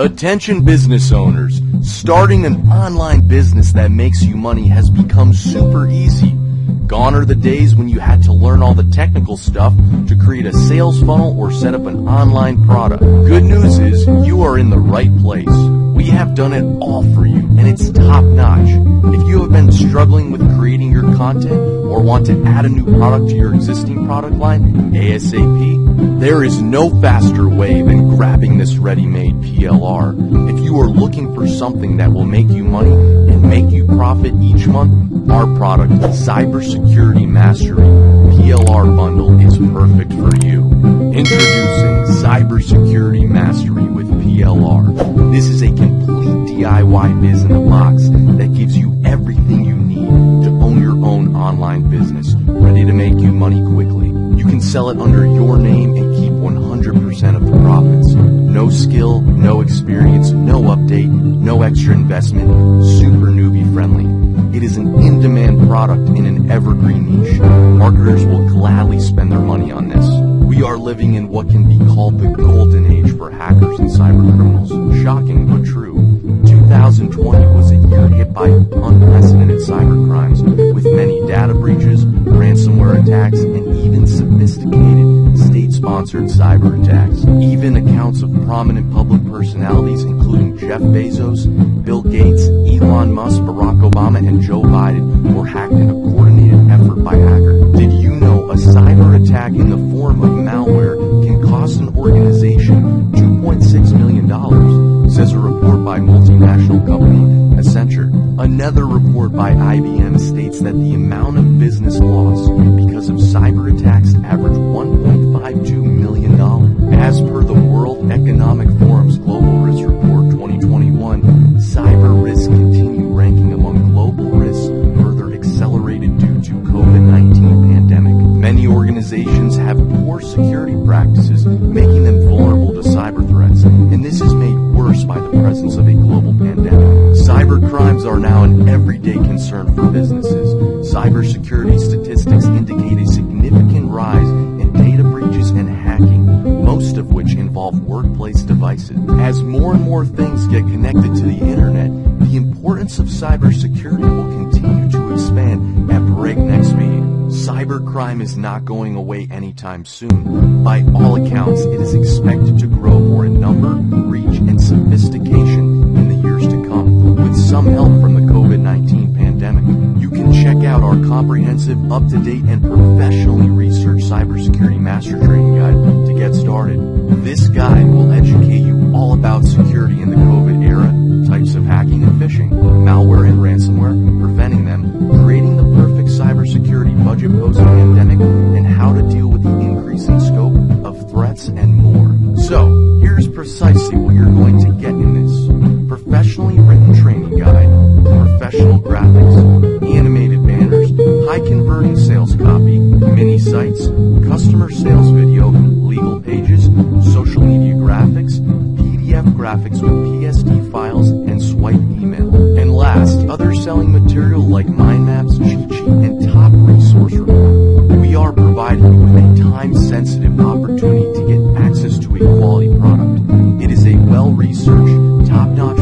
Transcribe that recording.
Attention business owners, starting an online business that makes you money has become super easy. Gone are the days when you had to learn all the technical stuff to create a sales funnel or set up an online product. Good news is you are in the right place. We have done it all for you and it's top notch. If you have been struggling with creating your content or want to add a new product to your existing product line ASAP, there is no faster way than grabbing this ready-made PLR. If you are looking for something that will make you money and make you profit each month, our product, Cybersecurity Mastery PLR Bundle is perfect for you. Introducing Cybersecurity Mastery with PLR. This is a complete DIY biz in a box that gives you everything you need to own your own online business, ready to make you money quickly. You can sell it under your name and keep 100% of the profits. No skill, no experience, no update, no extra investment, super newbie friendly. It is an in-demand product in an evergreen niche. Marketers will gladly spend their money on this. We are living in what can be called the golden age for hackers and cyber criminals. Shocking but true. 2020 was a year hit by unprecedented cyber crimes, with many data breaches, ransomware attacks, and even sophisticated state-sponsored cyber attacks. Even accounts of prominent public personalities, including Jeff Bezos, Bill Gates, Elon Musk, Barack Obama, and Joe Biden, were hacked in a coordinated effort by company Accenture. Another report by IBM states that the amount of business loss because of cyber attacks averaged $1.52 million. As per the World Economic Forum's Global Risk Report 2021, cyber risks continue ranking among global risks further accelerated due to COVID-19 pandemic. Many organizations have poor security practices, making them vulnerable to cyber threats, and this is made worse by the presence of a are now an everyday concern for businesses. Cybersecurity statistics indicate a significant rise in data breaches and hacking, most of which involve workplace devices. As more and more things get connected to the internet, the importance of cybersecurity will continue to expand at breakneck speed. Cybercrime is not going away anytime soon. By all accounts, it is expected to grow more in number, comprehensive, up-to-date, and professionally researched cybersecurity master training guide to get started. This guide will educate you all about security in the COVID era, types of hacking and phishing, malware and ransomware, preventing them, creating the perfect cybersecurity budget post-pandemic, and how to deal with the increasing scope of threats and more. So, here's precisely what you're going to get converting sales copy, mini sites, customer sales video, legal pages, social media graphics, PDF graphics with PSD files, and swipe email. And last, other selling material like mind maps, cheat sheet, and top resource report. We are providing you with a time-sensitive opportunity to get access to a quality product. It is a well-researched, top-notch